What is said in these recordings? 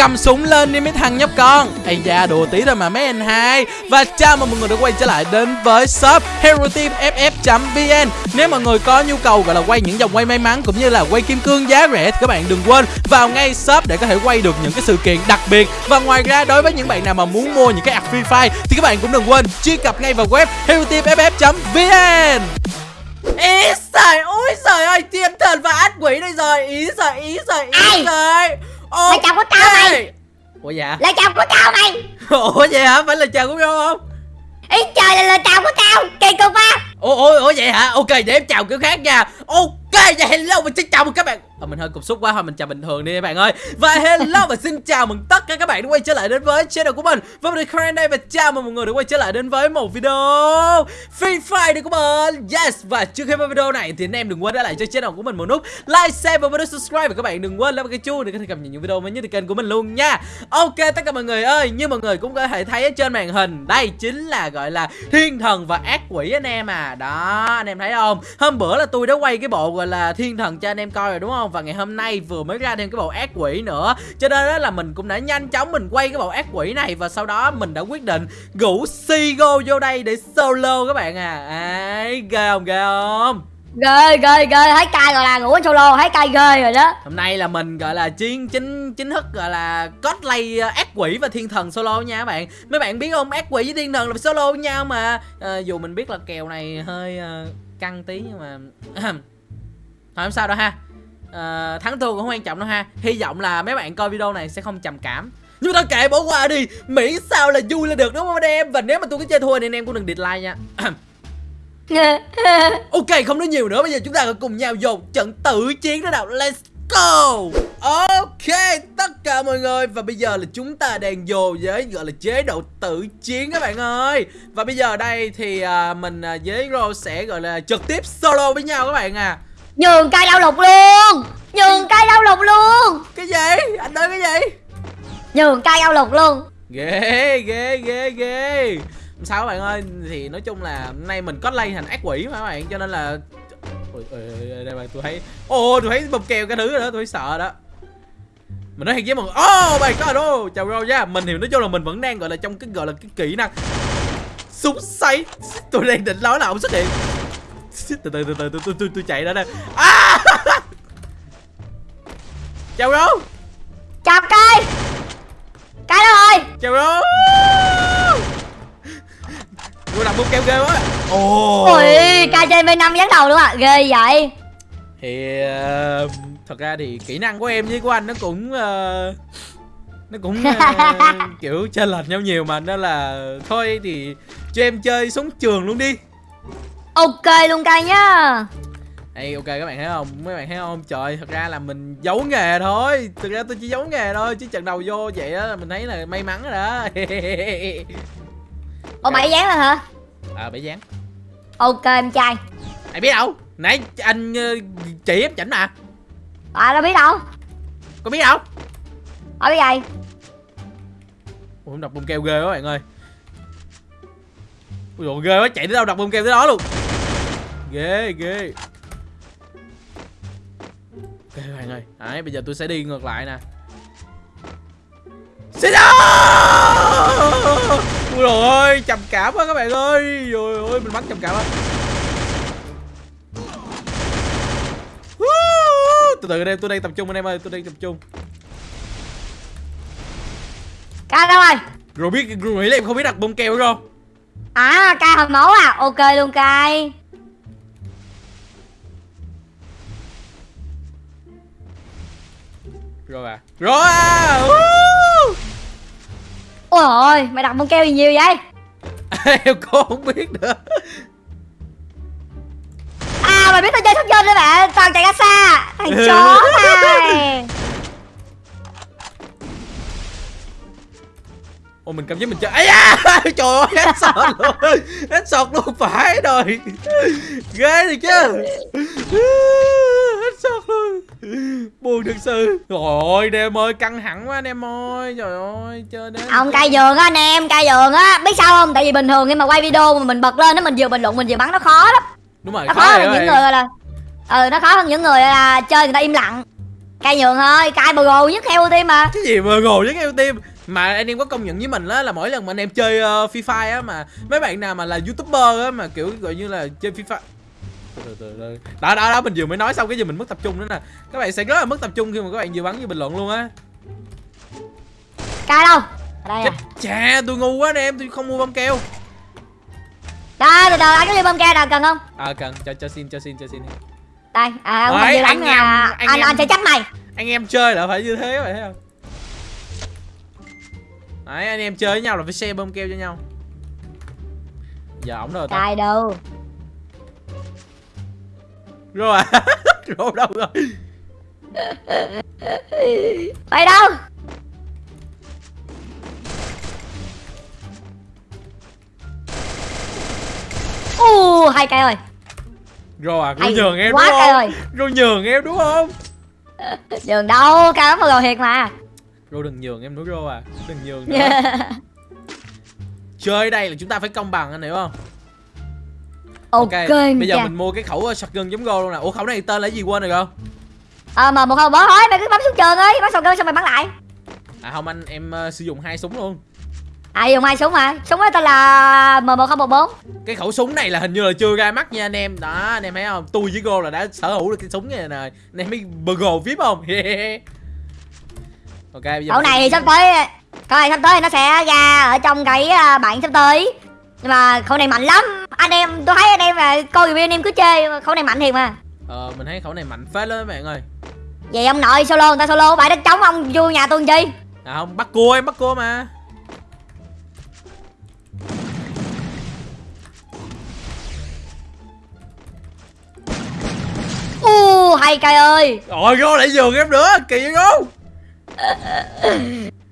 cầm súng lên đi mấy thằng nhóc con. Ây da đùa tí thôi mà mấy anh hai. Và chào mừng mọi người đã quay trở lại đến với shop hero team ff vn nếu mọi người có nhu cầu gọi là quay những vòng quay may mắn cũng như là quay kim cương giá rẻ thì các bạn đừng quên vào ngay shop để có thể quay được những cái sự kiện đặc biệt. Và ngoài ra đối với những bạn nào mà muốn mua những cái ạc free fire thì các bạn cũng đừng quên truy cập ngay vào web hero team ff vn Ý trời ôi trời ơi thiên thần và ác quỷ đây rồi. Ý trời ý trời ý Ai? Trời Là chồng của tao mày. Ủa dạ? Là chồng của tao mày. Ủa vậy hả? Phải là chồng của nhau không? Ý trời là lời chào của tao Kỳ cục á Ủa, ủa, ủa vậy hả? Ok để em chào kiểu khác nha. Ok vậy hello mình xin chào mừng các bạn à, Mình hơi cục xúc quá thôi mình chào bình thường đi các bạn ơi. Và hello và xin chào mừng tất cả các bạn đã quay trở lại đến với channel của mình. Và mình là đây và chào mừng mọi người đã quay trở lại đến với một video Free Fire của mình Yes Và trước khi vào video này thì anh em đừng quên để lại cho channel của mình một nút Like, share và video subscribe. Và các bạn đừng quên bấm cái chuông để có thể cập nhật những video mới nhất từ kênh của mình luôn nha. Ok tất cả mọi người ơi Như mọi người cũng có thể thấy ở trên màn hình Đây chính là gọi là thiên thần và ác quỷ anh em à. Đó anh em thấy không? Hôm bữa là tôi đã quay cái bộ gọi là thiên thần cho anh em coi rồi đúng không? Và ngày hôm nay vừa mới ra thêm cái bộ ác quỷ nữa Cho nên đó là mình cũng đã nhanh chóng mình quay cái bộ ác quỷ này Và sau đó mình đã quyết định rủ Sigo vô đây để solo các bạn à Ấy ghê không ghê không Ghê ghê ghê Thấy cay gọi là ngủ solo Thấy cay ghê rồi đó Hôm nay là mình gọi là chiến chính chính thức gọi là cosplay ờ, ác quỷ và thiên thần solo nha các bạn. Mấy bạn biết không, ác quỷ với thiên thần là solo với nhau mà. Ờ, dù mình biết là kèo này hơi ờ, căng tí nhưng mà thôi không sao đâu ha. Ờ, thắng thua cũng không quan trọng đâu ha. Hy vọng là mấy bạn coi video này sẽ không trầm cảm. Nhưng thôi kệ bỏ qua đi. Miễn sao là vui là được đúng không anh em Và nếu mà tôi có chơi thua thì anh em cũng đừng dislike nha. Ok không nói nhiều nữa. Bây giờ chúng ta cùng nhau dồn trận tử chiến đó nào. Let's go! Ok tất cả mọi người. Và bây giờ là chúng ta đang vô với gọi là chế độ tử chiến các bạn ơi. Và bây giờ đây thì à, mình à, với Rô sẽ gọi là trực tiếp solo với nhau các bạn à Nhường cay đau lục luôn. Nhường cay đau lục luôn. Cái gì? Anh nói cái gì? Nhường cay đau lục luôn. Ghê ghê ghê ghê. Sao các bạn ơi? Thì nói chung là hôm nay mình có lay thành ác quỷ mà các bạn Cho nên là Ôi, ôi, ôi, đây bạn tôi thấy Ồ tôi thấy bông keo cái thứ đó tôi sợ đó. Mình nói thiệt với mọi người oh my god oh, chào rô nha. Mình thì nói chung là mình vẫn đang gọi là trong cái gọi là cái kỹ năng súng xoay tôi đang định nói là ông xuất hiện từ từ từ từ từ tôi tôi tôi chạy ra đây. À! chào rô Chào cay Cay đâu rồi chào rô tôi đặt bông keo ghê quá. Ồ. Ui cay chơi V5 dán đầu luôn à Ghê vậy. Thì uh, thật ra thì kỹ năng của em với của anh nó cũng uh, nó cũng uh, kiểu chênh lệch nhau nhiều mà. Nên là thôi thì cho em chơi súng trường luôn đi Ok luôn cay nhá. Ê ok các bạn thấy không? Mấy bạn thấy không? Trời thật ra là mình giấu nghề thôi. Thực ra tôi chỉ giấu nghề thôi chứ trận đầu vô vậy đó mình thấy là may mắn rồi đó. Ồ bảy dán rồi hả? À bảy dán Ok em trai. Ai biết đâu? Nãy anh uh, chỉ ép chảnh mà. À đâu biết đâu. Có biết đâu. Ở cái gì Ủa đập bông keo ghê quá bạn ơi. Ui dồi ghê quá chạy tới đâu đập bông keo tới đó luôn Ghê ghê. Ok các bạn ơi Đấy bây giờ tôi sẽ đi ngược lại nè. Xin Ui dồi ơi trầm cảm quá các bạn ơi. Rồi ơi mình bắn trầm cảm á Từ từ em tôi đang tập trung anh em ơi tôi đang tập trung. Cay đâu rồi Rồi biết rồi nghĩ là em không biết đặt bông keo đúng không? À cay hồi máu à. Ok luôn cay Rồi à Rồi à! Ôi ôi mày đặt bông keo gì nhiều vậy? Em cũng không biết nữa. À mày biết tao chơi dên đấy bạn Toàn chạy ra xa. Thằng chó này. Ôi mình cảm giác mình chơi ấy da! Trời ơi hết sọt luôn. Hết sọt luôn phải rồi. Ghê thì chứ Buồn thật sự. Trời ơi anh em ơi căng thẳng quá anh em ơi. Trời ơi chơi đến Ông cay giường á anh em Cay giường á. Biết sao không? Tại vì bình thường khi mà quay video mà mình bật lên đó Mình vừa bình luận mình vừa bắn nó khó lắm. Đúng rồi Nó khó khó hơn những người là Ừ nó khó hơn những người là chơi người ta im lặng. Cay nhường thôi cay bờ gồ nhất theo tim mà. Cái gì mà ngồi với eo tim mà anh em có công nhận với mình á là mỗi lần mà anh em chơi uh, Free Fire á mà mấy bạn nào mà là youtuber á mà kiểu gọi như là chơi Free Fire. Đó đó đó mình vừa mới nói xong cái gì mình mất tập trung nữa nè. Các bạn sẽ rất là mất tập trung khi mà các bạn vừa bắn như bình luận luôn á. Cay đâu? Ở đây chết à chà tôi ngu quá anh em tôi không mua bông keo. Đây từ từ anh có đi bơm keo nào cần không? À cần. Cho cho xin cho xin cho xin. Đây à ông Đấy, anh em- anh anh em- anh sẽ chấp mày. anh em chơi là phải như thế các bạn thấy không? Đấy anh em chơi với nhau là phải share bông keo cho nhau. Giờ ổng rồi ta. Cay đâu rồi. À rồi đâu rồi. Mày đâu? U hay cay ơi. Rồi à hay rồi nhường em quá đúng cay không? rồi nhường em đúng không? Nhường đâu cay lắm bờ gồ thiệt mà. Rồi đừng nhường em nữa rồi à. Đừng nhường nữa. Chơi đây là chúng ta phải công bằng anh hiểu không ok bây giờ nha. mình mua cái khẩu uh, shotgun giống go luôn nè. Ủa khẩu này tên là gì quên rồi không ờ mà một không bỏ thôi mày cứ bắn xuống trường ấy bắn cơ xong mày bắn lại. À không anh em uh, sử dụng hai súng luôn. À dùng hai súng mà súng ấy tên là m một không một bốn. Cái khẩu súng này là hình như là chưa ra mắt nha anh em. Đó anh em thấy không? Tôi với go là đã sở hữu được cái súng này nè anh em biết burger vip không? Ok bây giờ khẩu này thì sắp tới này sắp tới nó sẽ ra ở trong cái à, bản sắp tới nhưng mà khẩu này mạnh lắm. Anh em tôi thấy anh em là coi review anh em cứ chơi khẩu này mạnh thiệt mà. Ờ mình thấy khẩu này mạnh phết lắm các bạn ơi. Vậy ông nội solo người ta solo bãi đất trống ông vô nhà tôi chi? À không bắt cua em bắt cua mà. U hay cay ơi. Rồi go lại giường em nữa kỳ vậy go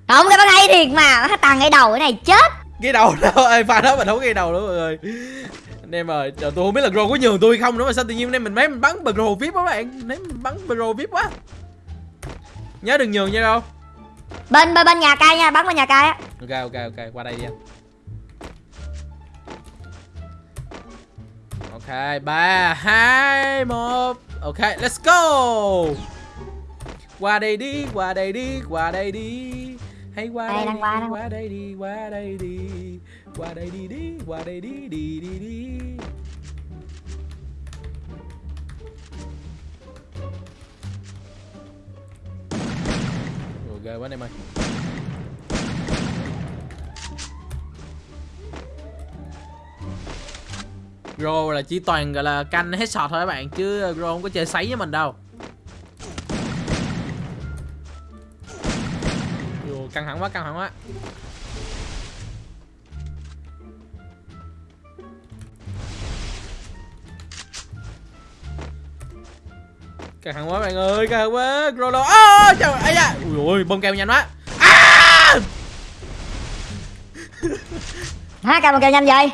không cái bắn hay thiệt mà. Nó tàn cái đầu cái này chết cái đầu đó ê pha đó mình không cái đầu nữa mọi người. Anh em ơi giờ tôi không biết là Gro có nhường tôi không nữa mà sao tự nhiên em mình mấy mình bắn Pro vip quá bạn. Mình bắn Pro vip quá. Nhớ đừng nhường nha đâu. Bên bên bên nhà cay nha bắn bên nhà cay á. Ok ok ok qua đây đi anh. Ok ba hai một. Ok let's go. Qua đây đi qua đây đi qua đây đi hãy qua Đây, đây đang đi qua, đang qua đây đi qua đây đi. Qua đây đi đi qua đây đi đi đi đi. Ồ, ghê quá anh em ơi. Gro là chỉ toàn gọi là canh headshot thôi các bạn chứ Gro không có chơi sấy với mình đâu căng thẳng quá căng thẳng quá. Căng thẳng quá bạn ơi căng thẳng quá. Gro đâu à, trời ơi da. Ui ôi bông keo nhanh quá. À! hả cay một kêu nhanh vậy?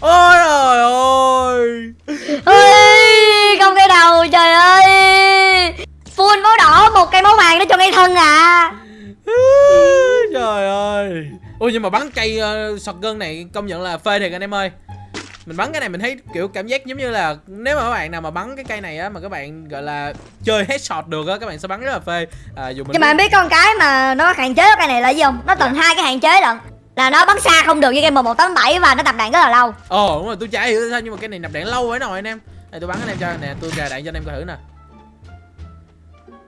Ôi trời ơi. Ê, không cái đầu trời ơi full máu đỏ một cây máu vàng nó cho ngay thân à. Trời ơi. Ôi nhưng mà bắn cây uh, shotgun này công nhận là phê thiệt anh em ơi. Mình bắn cái này mình thấy kiểu cảm giác giống như là nếu mà các bạn nào mà bắn cái cây này á mà các bạn gọi là chơi headshot được á các bạn sẽ bắn rất là phê. À, dù mình nhưng mà em biết con cái mà nó hạn chế cái này là gì không? Nó tận hai cái hạn chế lận. Là nó bắn xa không được như game 1187 và nó tập đạn rất là lâu. Ồ đúng rồi tôi chả hiểu sao nhưng mà cái này nạp đạn lâu ấy nồi anh em. Này tôi bắn anh em cho nè tôi gài đạn cho anh em coi thử nè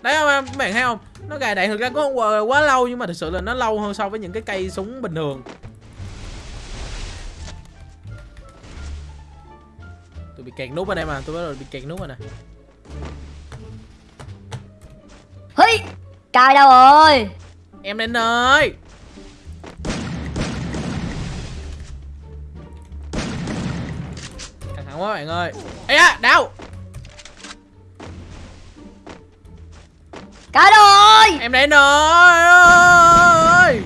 đấy không em các bạn thấy không? Nó gài đạn thực ra cũng không quá, quá lâu nhưng mà thực sự là nó lâu hơn so với những cái cây súng bình thường. Tôi bị kẹt nút ở đây mà tôi bắt đầu bị kẹt nút rồi nè. Hí! Cài đâu rồi? Em đến ơi căng thẳng quá bạn ơi. Ê da đau Đâu rồi em đến ơi!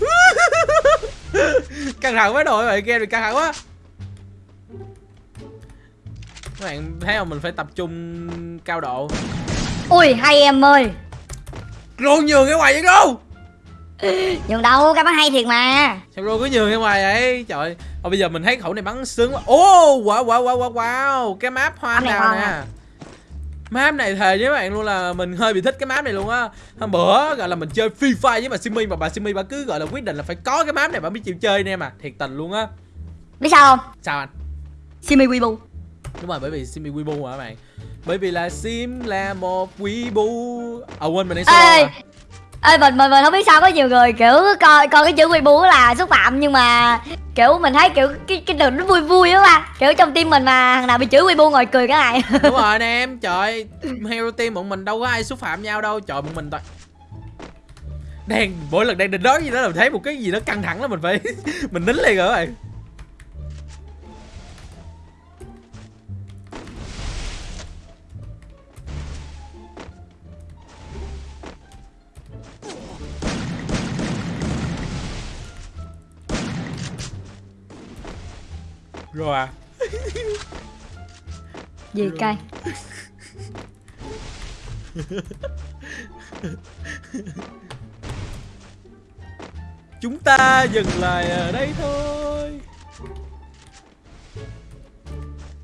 Căng thẳng quá đội bạn kia rồi căng thẳng quá. Các bạn thấy không mình phải tập trung cao độ. Ui hay em ơi. Rôn nhường cái ngoài vậy đâu nhường đâu cái bắn hay thiệt mà. Sao rô cứ nhường ra ngoài vậy. Trời Ồ, bây giờ mình thấy khẩu này bắn sướng quá. Ô wow wow wow wow wow. Cái map hoa này nào nè. à. map này thề với bạn luôn là mình hơi bị thích cái map này luôn á. Hôm bữa gọi là mình chơi free fire với bà simi mà bà simi bà cứ gọi là quyết định là phải có cái map này bà mới chịu chơi nè mà. Thiệt tình luôn á. Biết sao không? Sao anh? Simi weibo đúng rồi bởi vì simi weibo mà các bạn? Bởi vì là sim là một weibo à quên mình đang solo ê. Ê mình mình mình không biết sao có nhiều người kiểu coi coi cái chữ weibo là xúc phạm nhưng mà kiểu mình thấy kiểu cái cái từ nó vui vui á ba. Kiểu trong tim mình mà thằng nào bị chửi weibo ngồi cười cái này đúng rồi anh em trời hero team bọn mình đâu có ai xúc phạm nhau đâu trời bọn mình toàn đang mỗi lần đang định nói gì đó là mình thấy một cái gì đó căng thẳng là mình phải mình nín liền rồi rồi à? Gì cay? Chúng ta dừng lại ở đây thôi.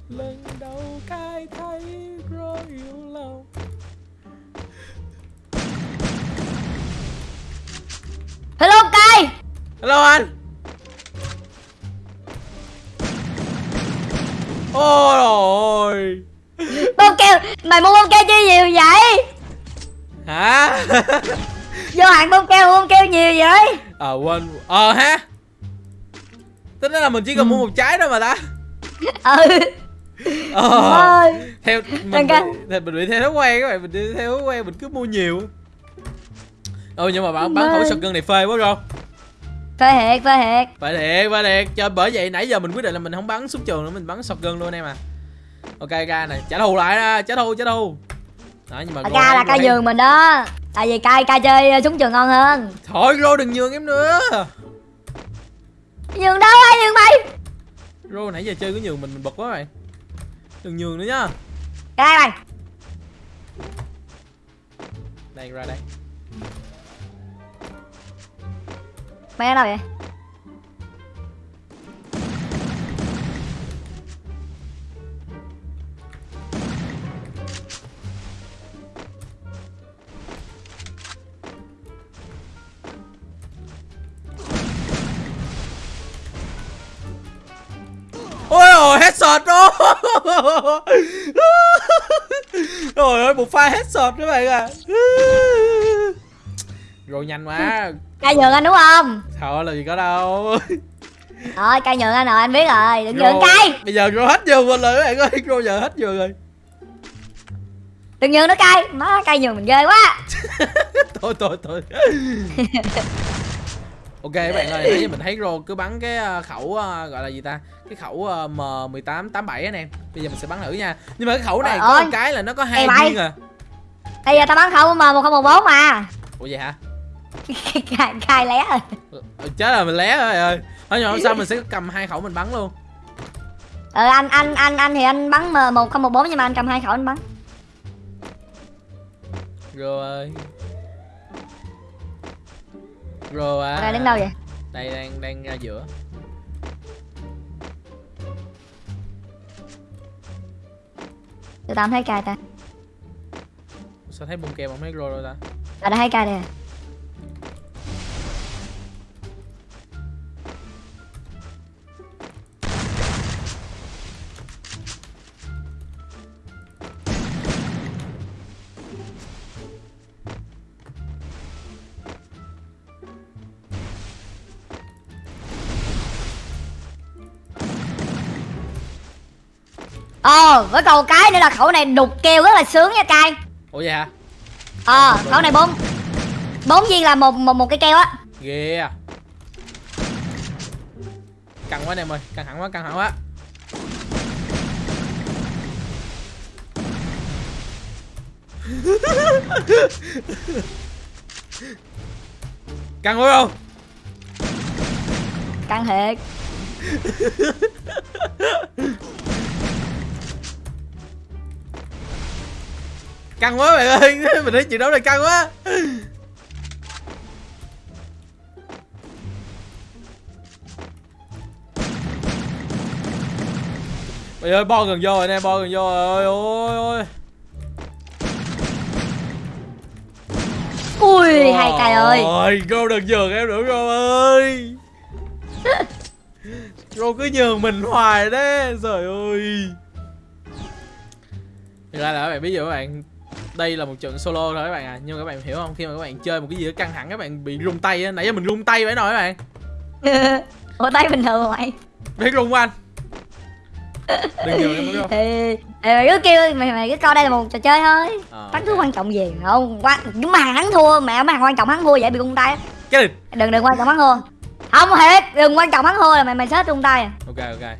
Lần đầu cai thấy rồi yêu lòng hello cay! Hello anh Ôi ôi. Bông keo mày mua bông keo chi nhiều vậy? Hả? Vô hạn bông keo bông keo nhiều vậy? Ờ quên. Ờ ha. Tính là mình chỉ cần Ừ. mua một trái thôi mà ta. Ừ. Ờ ơi theo mình theo, mình bị theo thói quen các bạn mình đi theo thói quen mình cứ mua nhiều. Ừ nhưng mà bạn bán khẩu Ơi. shotgun này phê quá rồi phê thiệt phê thiệt phải thiệt phải thiệt cho bởi vậy nãy giờ mình quyết định là mình không bắn súng trường nữa mình bắn shotgun luôn em à. Ok ca này. Trả thù lại đó trả thù trả thù. Đó nhưng mà ca là ca giường mình đó tại vì cay cay chơi súng trường ngon hơn. Thôi rô đừng nhường em nữa. Giường đâu ai giường mày? Rô nãy giờ chơi có nhường mình mình bật quá bạn đừng nhường nữa nhá đây mày. Đây ra đây mày ở đâu vậy? Ôi ôi headshot đó. Trời ơi, một pha headshot các bạn à rồi nhanh quá. Cay nhường anh đúng không? Thôi là gì có đâu. Rồi cay nhường anh rồi anh biết rồi. Đừng nhường cay. bây giờ rồi hết giường mình rồi các bạn ơi. Rồi giờ hết giường rồi. Đừng nhường nó cay. Má cay nhường mình ghê quá. Thôi thôi thôi. Ok các bạn ơi nãy giờ mình thấy rồi cứ bắn cái ờ, khẩu ờ, gọi là gì ta? Cái khẩu ờ, m 18 87 anh em bây giờ mình sẽ bắn thử nha. Nhưng mà cái khẩu này Trời có ơi. một cái là nó có hai viên à. Bây giờ tao bắn khẩu m một không một bốn mà. Ủa vậy hả cay cay lé rồi Ừ, chết rồi mình lé rồi ơi. Mà không sao mình sẽ cầm hai khẩu mình bắn luôn. Ờ anh anh anh anh thì anh bắn m một không một bốn nhưng mà anh cầm hai khẩu anh bắn. Rồi. Rồi à. Đây đứng đâu vậy? Đây đang đang ra giữa. Tụi tao thấy cay ta. Sao thấy bông keo mà không thấy rồi đâu ta? Tao đã thấy cay đây Ờ, với cầu cái nữa là khẩu này đục keo rất là sướng nha cay ủa vậy hả? Ờ, khẩu này bốn bốn viên là một một một cái keo á? Ghê à. Căng quá anh em ơi căng thẳng quá căng thẳng quá. Căng quá không? Căng thiệt Căng quá bạn ơi Mình thấy chuyện đấu này căng quá. Bây giờ bo gần vô rồi nè bo gần vô rồi. Ôi ôi Ui oh, hai cài ơi. Ôi cô đừng nhường em nữa cô ơi. Cô cứ nhường mình hoài đấy Trời ơi. Thật ra là các bạn biết gì các bạn đây là một trận solo thôi các bạn à. Nhưng mà các bạn hiểu không? Khi mà các bạn chơi một cái gì đó căng thẳng các bạn bị rung tay á. Nãy giờ mình rung tay vậy rồi các bạn? Ủa tay bình thường mà mày biết rung anh. Đừng em không? Thì mày cứ kêu mày mày cứ coi đây là một trò chơi thôi. Ờ, thắng thua quan trọng gì không? Quan nhưng mà hắn thua mẹ mà quan trọng hắn thua vậy bị rung tay cái đừng đừng quan trọng hắn thua. Không thiệt đừng quan trọng hắn thua là mày mày chết rung tay à. ok ok.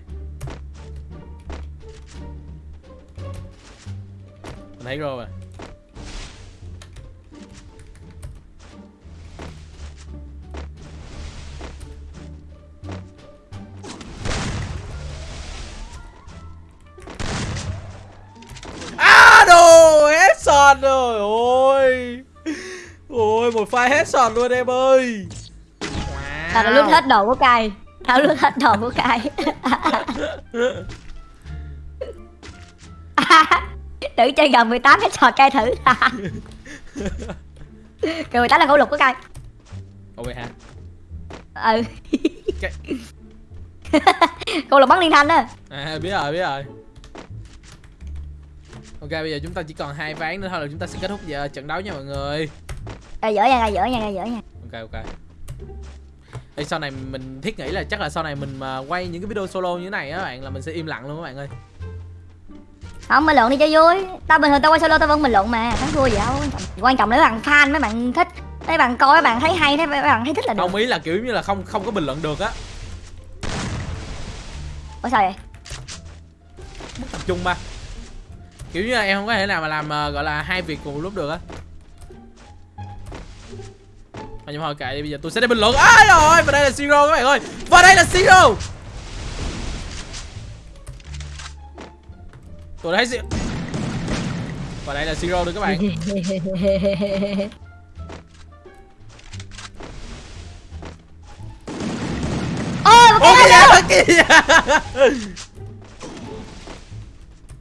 Mình thấy rồi headshot rồi ôi. Ôi một pha headshot luôn em ơi. Tao đã lút hết đồ của cay tao lút hết đồ của cay tự chơi gần 18 cái trò cay thử. Gần 18 là khẩu lục của cay Ok hả ừ. Khẩu lục bắn liên thanh á. À biết rồi biết rồi Ok bây giờ chúng ta chỉ còn hai ván nữa thôi là chúng ta sẽ kết thúc giờ trận đấu nha mọi người. Ê, dở nha dở nha dở nha. Ok ok. Ê, sau này mình thiết nghĩ là chắc là sau này mình mà quay những cái video solo như thế này á bạn là mình sẽ im lặng luôn các bạn ơi. Không mình luận đi cho vui. Tao bình thường tao quay solo tao vẫn bình luận mà thắng thua gì đâu quan trọng là mấy bạn fan mấy bạn thích. Mấy bạn coi mấy bạn thấy hay thấy mấy bạn thấy thích là được. Không ý là kiểu như là không không có bình luận được á. Ủa sao vậy? Mất tập trung ba Kiểu như là em không có thể nào mà làm ờ, gọi là hai việc cùng một lúc được á. Mà nhưng mà thôi kệ đi bây giờ tôi sẽ đi bình luận. Ai rồi và đây là Zero các bạn ơi. Và đây là Zero. Tôi thấy Zero. Và đây là Zero nữa các bạn. Ôi một Ôi cái kìa kìa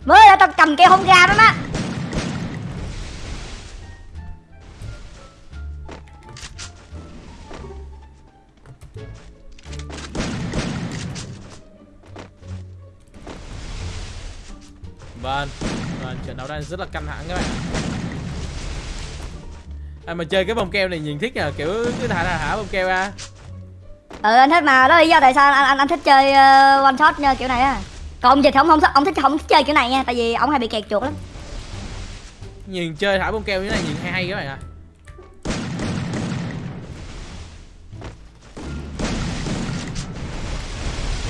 mới là tao cầm không ra đó má. Vâng. Vâng trận đấu đang rất là căng thẳng các bạn. Anh mà chơi cái bông keo này nhìn thích à kiểu cứ thả thả, thả bông keo ra. Ừ anh thích mà. Đó là lý do tại sao anh anh, anh thích chơi uh, one shot như kiểu này á còn ông dịch thì ông không thích ông thích không thích chơi kiểu này nha tại vì ông hay bị kẹt chuột lắm. Nhìn chơi thả bông keo như thế này nhìn hay hay các bạn ạ.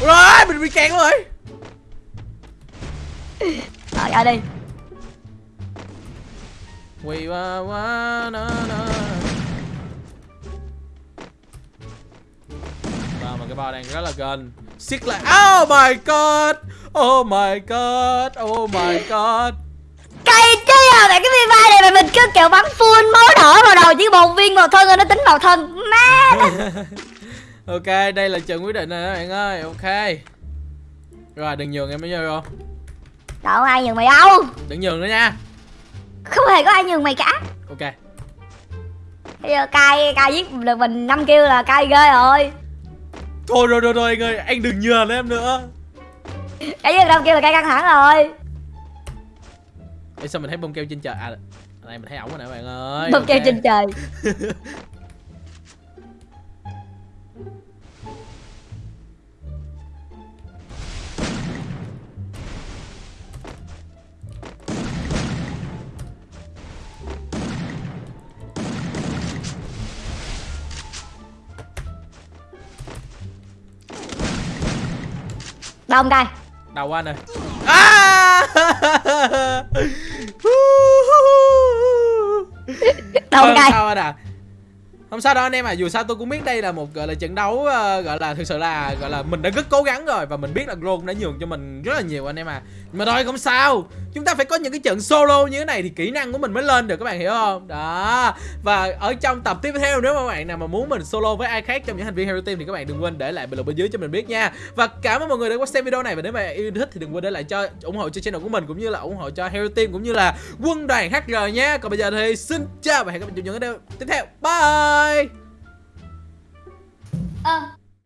Rồi mình bị kẹt rồi. Rồi ra đi. Quỳ qua qua na na. Và mà cái bao đang rất là gần siết lại. Oh my god. Oh my god. Oh my god. Cây chứ à mẹ cái viên vai này mà mình cứ kiểu bắn full máu đỏ vào đầu chỉ một viên vào thân rồi nó tính vào thân. Má. Ok đây là trận quyết định rồi các bạn ơi. Ok. Rồi đừng nhường em mới vô không đâu ai nhường mày đâu? Đừng nhường nữa nha. Không hề có ai nhường mày cả. Ok. Bây giờ cay cay giết được mình năm kêu là cay ghê rồi thôi rồi rồi rồi anh ơi anh đừng nhường em nữa. Giết được năm kêu là cay căng thẳng rồi. Ê, sao mình thấy bông keo trên trời? À này mình thấy ổng rồi nè các bạn ơi. Bông keo trên trời đâu không cay đầu anh ơi. À! đâu không cay sao anh à không sao đâu anh em à dù sao tôi cũng biết đây là một gọi là trận đấu ờ, gọi là thực sự là gọi là mình đã rất cố gắng rồi và mình biết là Gron đã nhường cho mình rất là nhiều anh em à nhưng mà thôi không sao chúng ta phải có những cái trận solo như thế này thì kỹ năng của mình mới lên được, các bạn hiểu không? Đó. Và ở trong tập tiếp theo, nếu mà các bạn nào mà muốn mình solo với ai khác trong những thành viên Hero Team thì các bạn đừng quên để lại bình luận bên dưới cho mình biết nha. Và cảm ơn mọi người đã quan xem video này. Và nếu mà yêu thích thì đừng quên để lại cho, ủng hộ cho channel của mình cũng như là ủng hộ cho Hero Team cũng như là quân đoàn HR nha. Còn bây giờ thì xin chào và hẹn gặp lại trong những video tiếp theo. Bye! Ơ